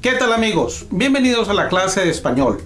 ¿Qué tal amigos? Bienvenidos a la clase de español.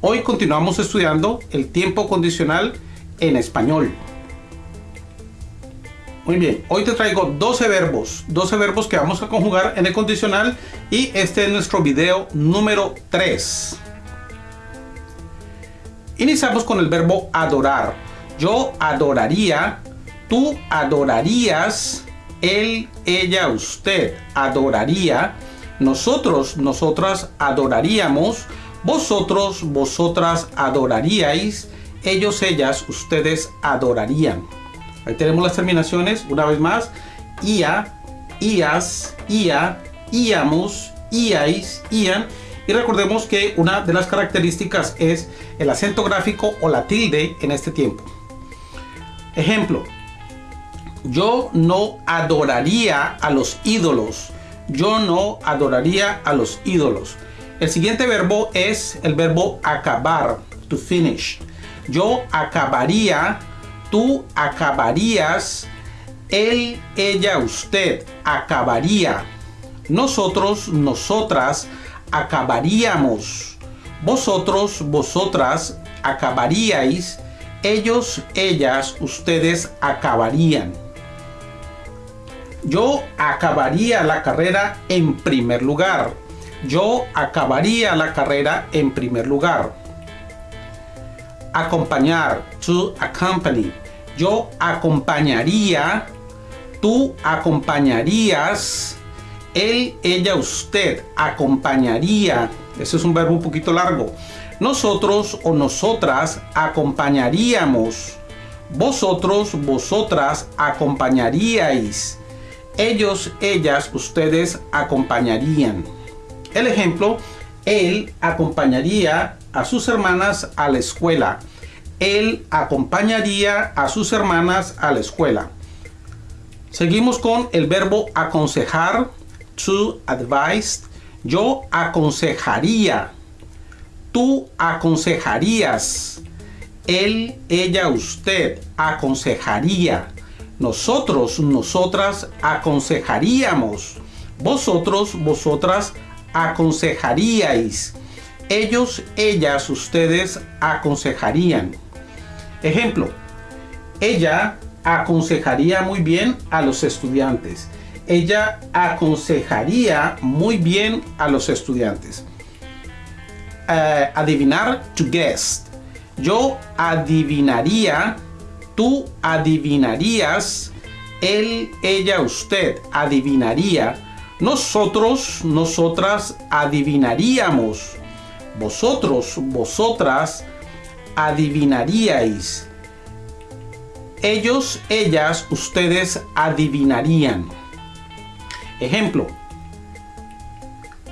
Hoy continuamos estudiando el tiempo condicional en español. Muy bien, hoy te traigo 12 verbos, 12 verbos que vamos a conjugar en el condicional y este es nuestro video número 3. Iniciamos con el verbo adorar. Yo adoraría, tú adorarías, él, ella, usted adoraría, nosotros, nosotras adoraríamos, vosotros, vosotras adoraríais, ellos, ellas, ustedes adorarían. Ahí tenemos las terminaciones, una vez más, ia, ias, ia, íamos, iais, ian. Y recordemos que una de las características es el acento gráfico o la tilde en este tiempo. Ejemplo, yo no adoraría a los ídolos. Yo no adoraría a los ídolos. El siguiente verbo es el verbo acabar, to finish. Yo acabaría, tú acabarías, él, ella, usted acabaría. Nosotros, nosotras acabaríamos. Vosotros, vosotras acabaríais. Ellos, ellas, ustedes acabarían. Yo acabaría la carrera en primer lugar. Yo acabaría la carrera en primer lugar. Acompañar, to accompany. Yo acompañaría, tú acompañarías, él, ella, usted acompañaría. Ese es un verbo un poquito largo. Nosotros o nosotras acompañaríamos. Vosotros, vosotras acompañaríais ellos, ellas, ustedes acompañarían. El ejemplo, él acompañaría a sus hermanas a la escuela. Él acompañaría a sus hermanas a la escuela. Seguimos con el verbo aconsejar, to advise. Yo aconsejaría. Tú aconsejarías. Él, ella, usted aconsejaría. Nosotros, nosotras aconsejaríamos. Vosotros, vosotras aconsejaríais. Ellos, ellas, ustedes aconsejarían. Ejemplo, ella aconsejaría muy bien a los estudiantes. Ella aconsejaría muy bien a los estudiantes. Eh, adivinar, to guess. Yo adivinaría tú adivinarías, él, ella, usted adivinaría, nosotros, nosotras adivinaríamos, vosotros, vosotras adivinaríais, ellos, ellas, ustedes adivinarían. Ejemplo,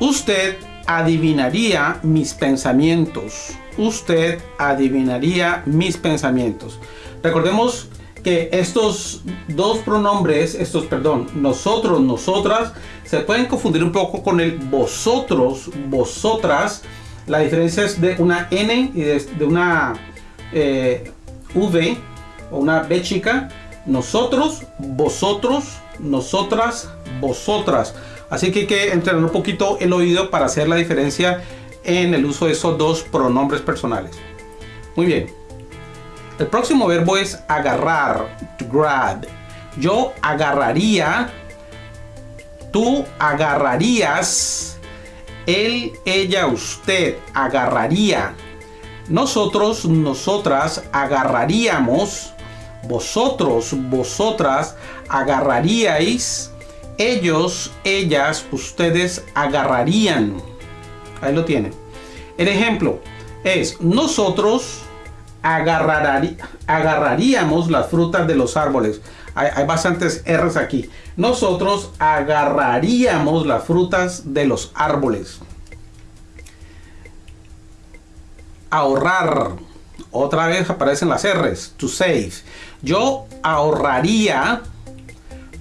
usted adivinaría mis pensamientos. Usted adivinaría mis pensamientos. Recordemos que estos dos pronombres, estos, perdón, nosotros, nosotras, se pueden confundir un poco con el vosotros, vosotras. La diferencia es de una N y de, una eh, V o una B chica. Nosotros, vosotros, nosotras, vosotras. Así que hay que entrenar un poquito el oído para hacer la diferencia en el uso de esos dos pronombres personales. Muy bien. El próximo verbo es agarrar, to grab. Yo agarraría, tú agarrarías, él, ella, usted agarraría. Nosotros, nosotras agarraríamos, vosotros, vosotras agarraríais, ellos, ellas, ustedes agarrarían. Ahí lo tienen. El ejemplo es nosotros agarraríamos las frutas de los árboles. Hay, bastantes R's aquí. Nosotros agarraríamos las frutas de los árboles. Ahorrar. Otra vez aparecen las R's. To save. Yo ahorraría.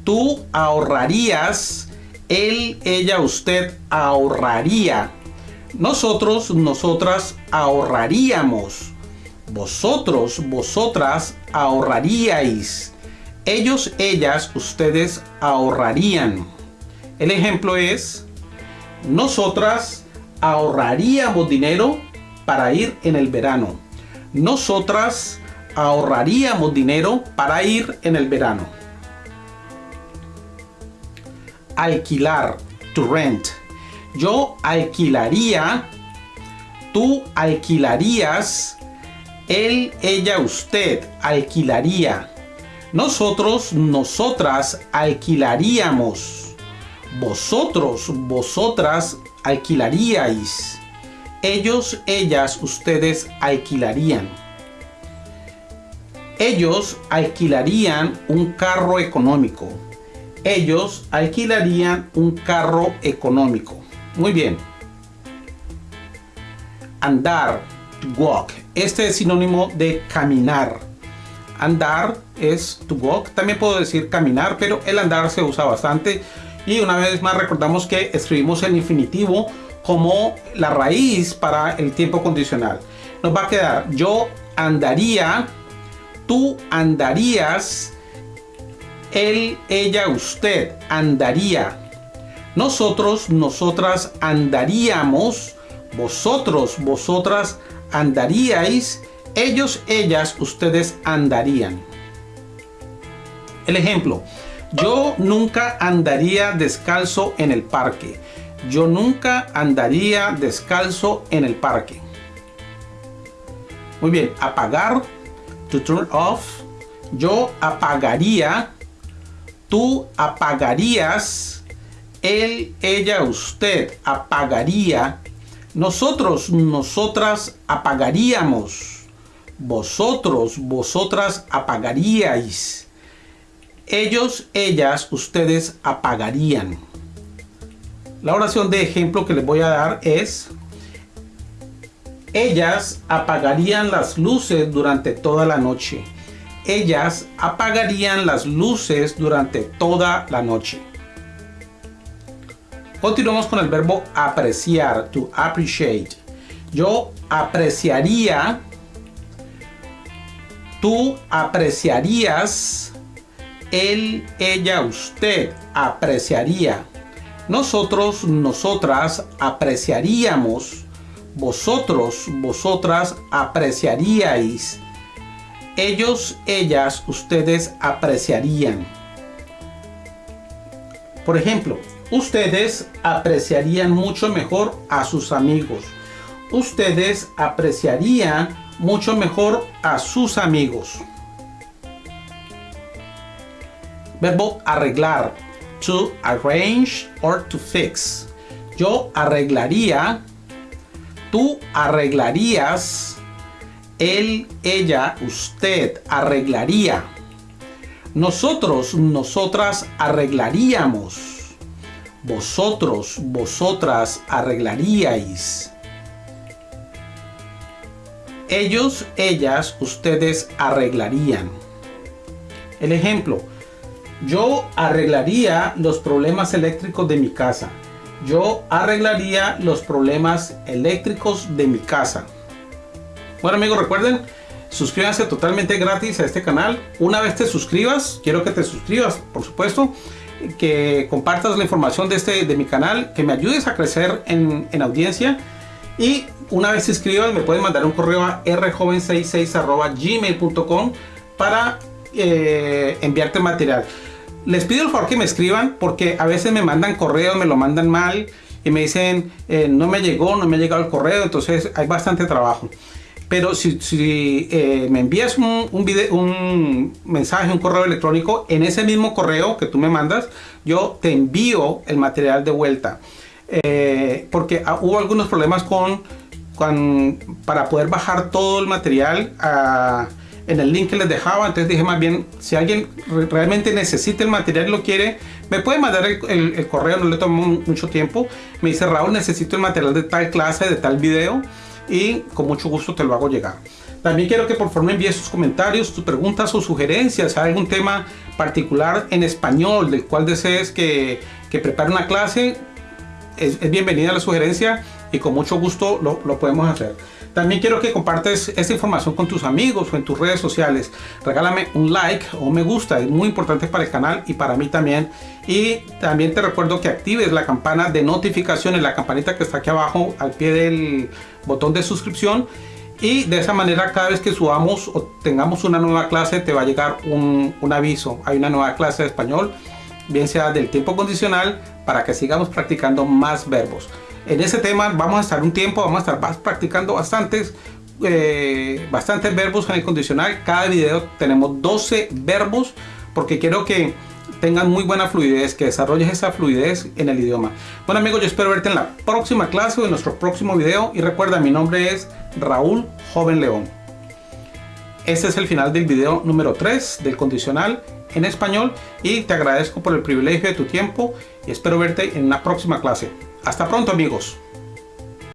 Tú ahorrarías. Él, ella, usted ahorraría. Nosotros, nosotras ahorraríamos vosotros, vosotras ahorraríais. Ellos, ellas, ustedes ahorrarían. El ejemplo es, Nosotras ahorraríamos dinero para ir en el verano. Nosotras ahorraríamos dinero para ir en el verano. Alquilar, to rent. Yo alquilaría, tú alquilarías, él, ella, usted alquilaría. Nosotros, nosotras alquilaríamos. Vosotros, vosotras alquilaríais. Ellos, ellas, ustedes alquilarían. Ellos alquilarían un carro económico. Ellos alquilarían un carro económico. Muy bien. Andar, to walk. Este es sinónimo de caminar. Andar es to walk. También puedo decir caminar, pero el andar se usa bastante. Y una vez más recordamos que escribimos el infinitivo como la raíz para el tiempo condicional. Nos va a quedar yo andaría, tú andarías, él, ella, usted andaría. Nosotros, nosotras andaríamos, vosotros, vosotras andaríais, ellos, ellas, ustedes andarían. El ejemplo, yo nunca andaría descalzo en el parque. Yo nunca andaría descalzo en el parque. Muy bien, apagar, to turn off. Yo apagaría, tú apagarías, él, ella, usted apagaría. Nosotros, nosotras apagaríamos. Vosotros, vosotras apagaríais. Ellos, ellas, ustedes apagarían. La oración de ejemplo que les voy a dar es, ellas apagarían las luces durante toda la noche. Ellas apagarían las luces durante toda la noche. Continuamos con el verbo apreciar, to appreciate. Yo apreciaría, tú apreciarías, él, ella, usted apreciaría. Nosotros, nosotras apreciaríamos. Vosotros, vosotras apreciaríais. Ellos, ellas, ustedes apreciarían. Por ejemplo, ustedes apreciarían mucho mejor a sus amigos. Ustedes apreciarían mucho mejor a sus amigos. Verbo arreglar to arrange or to fix. Yo arreglaría, tú arreglarías, él, ella, usted arreglaría. Nosotros, nosotras arreglaríamos. Vosotros, vosotras arreglaríais. Ellos, ellas, ustedes arreglarían. El ejemplo, yo arreglaría los problemas eléctricos de mi casa. Yo arreglaría los problemas eléctricos de mi casa. Bueno amigos, recuerden, suscríbanse totalmente gratis a este canal. Una vez te suscribas, quiero que te suscribas, por supuesto, que compartas la información de, este, de mi canal, que me ayudes a crecer en, audiencia. Y una vez te suscribas, me puedes mandar un correo a rjoven66 gmail.com para eh, enviarte material les pido el favor que me escriban porque a veces me mandan correos, me lo mandan mal y me dicen eh, no me llegó, no me ha llegado el correo, entonces hay bastante trabajo. Pero si, eh, me envías un, un mensaje, un correo electrónico, en ese mismo correo que tú me mandas, yo te envío el material de vuelta. Eh, porque ah, hubo algunos problemas con, con, para poder bajar todo el material a en el link que les dejaba. Entonces dije más bien, si alguien realmente necesita el material y lo quiere, me puede mandar el, correo, no le tomo mucho tiempo. Me dice, Raúl, necesito el material de tal clase, de tal video y con mucho gusto te lo hago llegar. También quiero que por favor me envíes sus comentarios, tus preguntas o sugerencias, hay algún tema particular en español del cual desees que, que prepare una clase, es, es bienvenida la sugerencia y con mucho gusto lo, podemos hacer. También quiero que compartes esta información con tus amigos o en tus redes sociales. Regálame un like o un me gusta, es muy importante para el canal y para mí también. Y también te recuerdo que actives la campana de notificaciones, la campanita que está aquí abajo al pie del botón de suscripción. Y de esa manera cada vez que subamos o tengamos una nueva clase te va a llegar un, un aviso. Hay una nueva clase de español, bien sea del tiempo condicional, para que sigamos practicando más verbos en ese tema vamos a estar un tiempo, vamos a estar practicando bastantes, eh, bastantes verbos en el condicional. Cada video tenemos 12 verbos porque quiero que tengan muy buena fluidez, que desarrolles esa fluidez en el idioma. Bueno amigos, yo espero verte en la próxima clase o en nuestro próximo video. Y recuerda, mi nombre es Raúl Joven León. Este es el final del video número 3 del condicional en español y te agradezco por el privilegio de tu tiempo y espero verte en la próxima clase. Hasta pronto amigos.